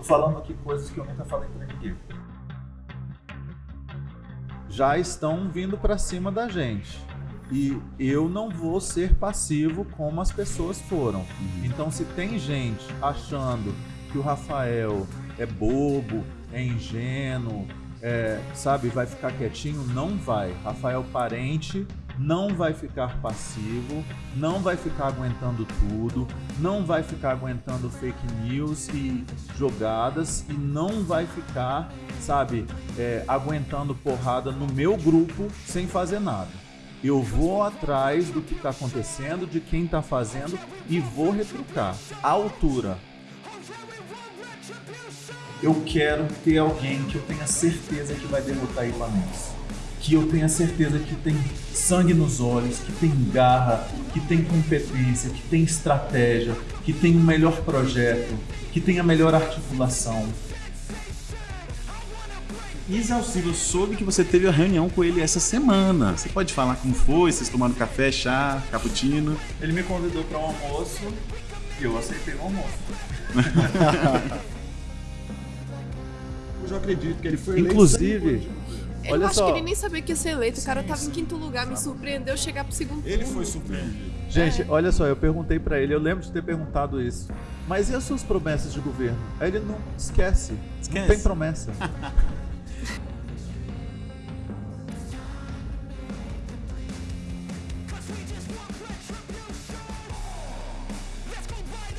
Tô falando aqui coisas que eu nunca falei pra ninguém. Já estão vindo para cima da gente. E eu não vou ser passivo como as pessoas foram. Então, se tem gente achando que o Rafael é bobo, é ingênuo, é, sabe, vai ficar quietinho, não vai. Rafael Parente não vai ficar passivo, não vai ficar aguentando tudo, não vai ficar aguentando fake news e jogadas e não vai ficar, sabe, é, aguentando porrada no meu grupo sem fazer nada. Eu vou atrás do que está acontecendo, de quem está fazendo e vou retrucar. A altura. Eu quero ter alguém que eu tenha certeza que vai derrotar Ibanez. Que eu tenha certeza que tem sangue nos olhos, que tem garra, que tem competência, que tem estratégia, que tem um melhor projeto, que tem a melhor articulação. Isa eu soube que você teve a reunião com ele essa semana. Você pode falar como foi? Vocês tomaram café, chá, cappuccino? Ele me convidou para um almoço e eu aceitei o almoço. Eu acredito que ele foi eleito Inclusive, Eu Olha acho só. que ele nem sabia que ia ser eleito. O cara tava em quinto lugar, me surpreendeu chegar pro segundo Ele turno. foi surpreendido. Gente, olha só, eu perguntei pra ele, eu lembro de ter perguntado isso. Mas e as suas promessas de governo? Aí ele não esquece. Não Esquece. tem promessa.